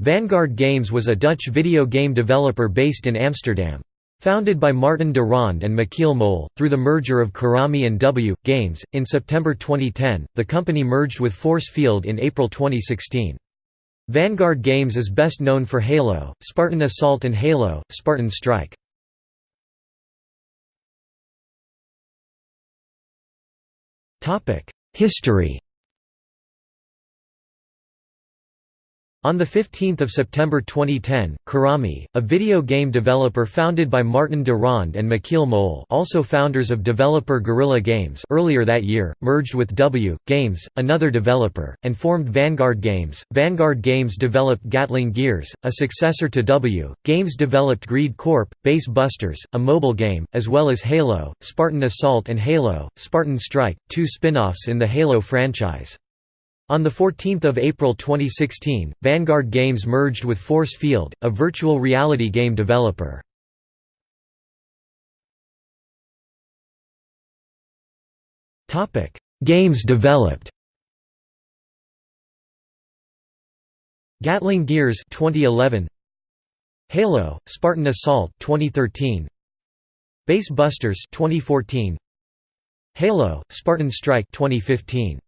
Vanguard Games was a Dutch video game developer based in Amsterdam. Founded by Martin de and Michiel Mol, through the merger of Karami and W. Games, in September 2010, the company merged with Force Field in April 2016. Vanguard Games is best known for Halo, Spartan Assault and Halo, Spartan Strike. History On 15 September 2010, Karami, a video game developer founded by Martin de Ronde and Michiel Mol also founders of developer Guerrilla Games earlier that year, merged with W. Games, another developer, and formed Vanguard Games. Vanguard Games developed Gatling Gears, a successor to W. Games developed Greed Corp, Base Busters, a mobile game, as well as Halo, Spartan Assault and Halo, Spartan Strike, two spin-offs in the Halo franchise. On 14 April 2016, Vanguard Games merged with Force Field, a virtual reality game developer. Games developed Gatling Gears 2011 Halo Spartan Assault 2013 Base Busters 2014 Halo Spartan Strike 2015